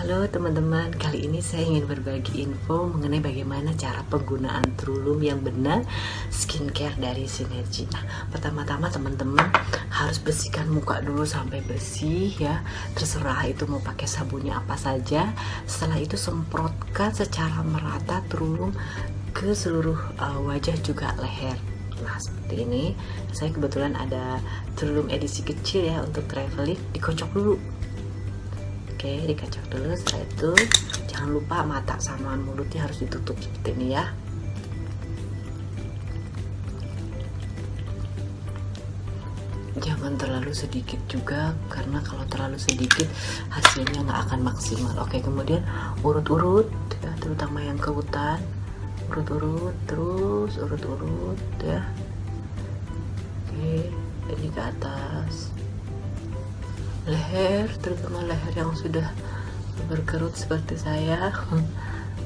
Halo teman-teman, kali ini saya ingin berbagi info mengenai bagaimana cara penggunaan Trulum yang benar skincare dari Sinergi. Nah, pertama-tama teman-teman harus bersihkan muka dulu sampai bersih ya. Terserah itu mau pakai sabunnya apa saja. Setelah itu semprotkan secara merata Trulum ke seluruh uh, wajah juga leher. Nah seperti ini, saya kebetulan ada Trulum edisi kecil ya untuk traveling, dikocok dulu oke dikacau dulu. Setelah itu jangan lupa mata sama mulutnya harus ditutup seperti ini ya. Jangan terlalu sedikit juga karena kalau terlalu sedikit hasilnya nggak akan maksimal. Oke kemudian urut-urut ya, terutama yang ke hutan. Urut-urut terus urut-urut ya. Oke ini ke atas leher terutama leher yang sudah berkerut seperti saya.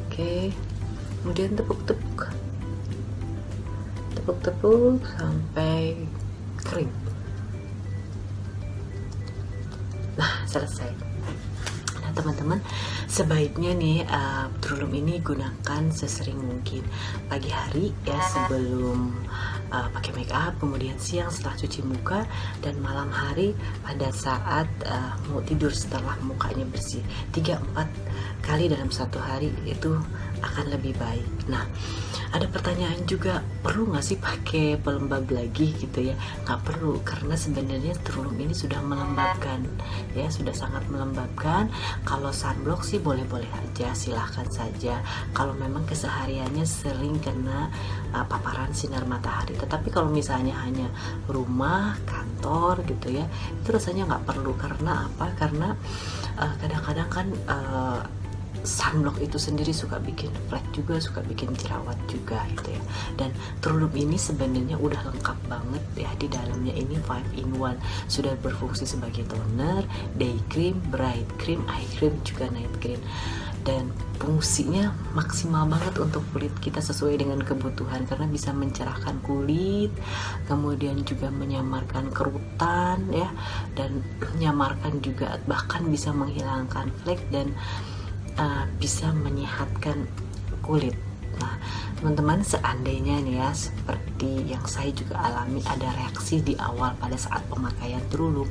Oke kemudian tepuk-tepuk. Tepuk-tepuk sampai kering. Nah selesai. Nah teman-teman sebaiknya nih uh, ini gunakan sesering mungkin. Pagi hari ya sebelum uh, pakai make up, kemudian siang setelah cuci muka, dan malam hari pada saat uh, mau tidur setelah mukanya bersih. 3-4 kali dalam satu hari itu akan lebih baik. Nah, ada pertanyaan juga perlu nggak sih pakai pelembab lagi gitu ya? Nggak perlu karena sebenarnya Trulum ini sudah melembabkan ya, sudah sangat melembabkan. Kalau sunblock sih boleh-boleh aja, silahkan saja. Kalau memang kesehariannya sering kena uh, paparan sinar matahari tetapi kalau misalnya hanya rumah kantor gitu ya itu rasanya nggak perlu karena apa karena eh, kadang-kadang uh, kan uh, sunblock itu sendiri suka bikin flek juga, suka bikin jerawat juga gitu ya. Dan Trulum ini sebenarnya udah lengkap banget ya di dalamnya ini 5 in 1. Sudah berfungsi sebagai toner, day cream, bright cream, eye cream juga night cream dan fungsinya maksimal banget untuk kulit kita sesuai dengan kebutuhan karena bisa mencerahkan kulit kemudian juga menyamarkan kerutan ya dan menyamarkan juga bahkan bisa menghilangkan flek dan uh, bisa menyehatkan kulit. Nah teman-teman seandainya nih ya seperti yang saya juga alami ada reaksi di awal pada saat pemakaian Trulum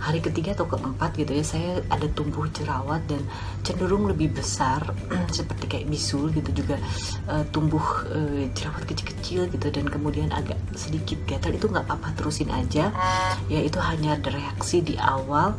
hari ketiga atau keempat gitu ya saya ada tumbuh jerawat dan cenderung lebih besar seperti kayak bisul gitu juga uh, tumbuh uh, jerawat kecil-kecil gitu dan kemudian agak sedikit gatal itu nggak apa-apa terusin aja. Ya itu hanya reaksi di awal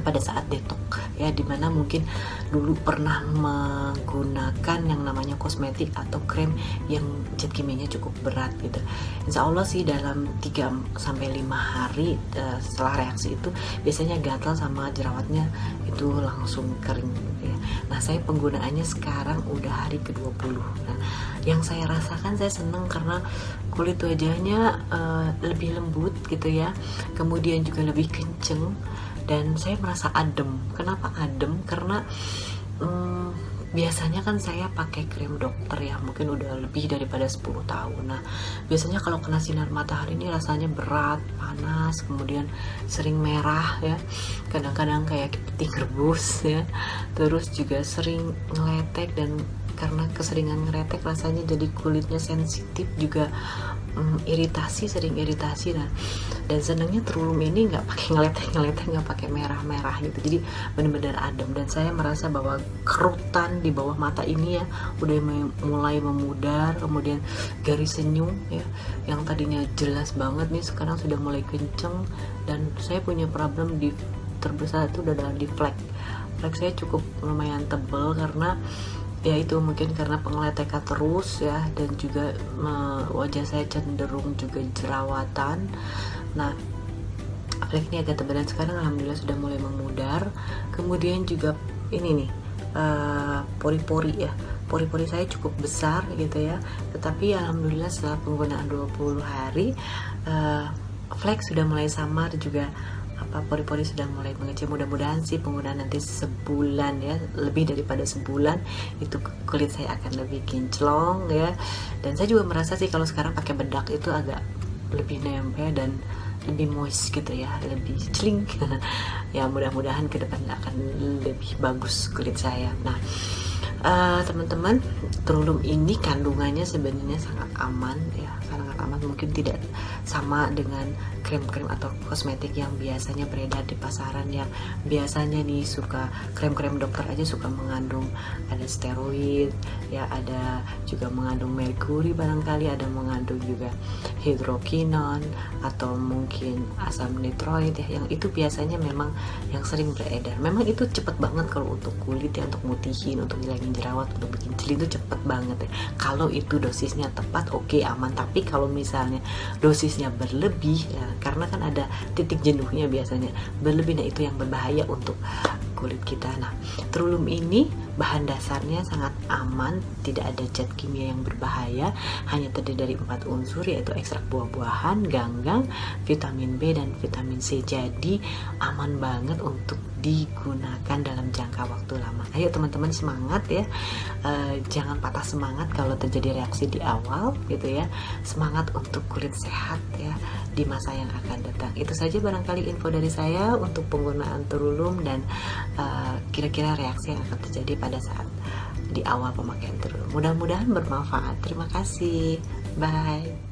pada saat detok ya di mana mungkin dulu pernah menggunakan yang namanya kosmetik atau krem yang zat kimianya cukup berat gitu. Insya Allah sih dalam 3 sampai 5 hari uh, setelah reaksi itu biasanya gatal sama jerawatnya itu langsung kering gitu ya. Nah saya penggunaannya sekarang udah hari ke-20 nah yang saya rasakan saya seneng karena kulit wajahnya uh, lebih lembut gitu ya. Kemudian juga lebih kenceng dan saya merasa adem. Kenapa adem? Karena hmm, biasanya kan saya pakai krim dokter ya mungkin udah lebih daripada 10 tahun. Nah biasanya kalau kena sinar matahari ini rasanya berat panas kemudian sering merah ya. Kadang-kadang kayak kepiting rebus ya. Terus juga sering ngeletek dan karena keseringan ngeretek rasanya jadi kulitnya sensitif juga um, iritasi sering iritasi. Nah dan senangnya terulum ini nggak pakai ngeletek ngeletek nggak pakai merah merah gitu. Jadi benar-benar adem. Dan saya merasa bahwa kerutan di bawah mata ini ya udah mulai memudar kemudian garis senyum ya yang tadinya jelas banget nih sekarang sudah mulai kenceng. Dan saya punya problem di terbesar itu udah di flek. Flek saya cukup lumayan tebel karena ya itu mungkin karena pengeletekan terus ya dan juga me, wajah saya cenderung juga jerawatan. Nah flek ini agak tebal dan sekarang alhamdulillah sudah mulai memudar. Kemudian juga ini nih eh, pori-pori uh, ya. Pori-pori saya cukup besar gitu ya. Tetapi alhamdulillah setelah penggunaan 20 hari uh, flek sudah mulai samar juga apa pori-pori sudah mulai mengecil? Mudah-mudahan sih penggunaan nanti sebulan ya lebih daripada sebulan itu kulit saya akan lebih kinclong ya. Dan saya juga merasa sih kalau sekarang pakai bedak itu agak lebih nempel dan lebih moist gitu ya lebih celing. Ya mudah-mudahan ke depan akan lebih bagus kulit saya. Nah uh, teman-teman terulum ini kandungannya sebenarnya sangat aman ya sangat aman. Mungkin tidak sama dengan krim-krim atau kosmetik yang biasanya beredar di pasaran yang biasanya nih suka krem-krem dokter aja suka mengandung ada steroid ya ada juga mengandung merkuri barangkali ada mengandung juga hidrokinon atau mungkin asam nitroid ya yang itu biasanya memang yang sering beredar. Memang itu cepet banget kalau untuk kulit ya untuk mutihin untuk ngilangin jerawat untuk bikin cili itu cepet banget ya. Kalau itu dosisnya tepat oke okay, aman. Tapi kalau misalnya dosisnya berlebih ya karena kan ada titik jenuhnya biasanya. Berlebih nah itu yang berbahaya untuk kulit kita. Nah terulum ini bahan dasarnya sangat aman tidak ada zat kimia yang berbahaya hanya terdiri dari empat unsur yaitu ekstrak buah-buahan ganggang vitamin B dan vitamin C. Jadi aman banget untuk digunakan dalam jangka waktu lama. Ayo teman-teman semangat ya. Uh, jangan patah semangat kalau terjadi reaksi di awal gitu ya. Semangat untuk kulit sehat ya di masa yang akan datang. Itu saja barangkali info dari saya untuk penggunaan terulum dan Eh, kira-kira uh, reaksi yang akan terjadi pada saat di awal pemakaian terus. Mudah-mudahan bermanfaat. Terima kasih. Bye.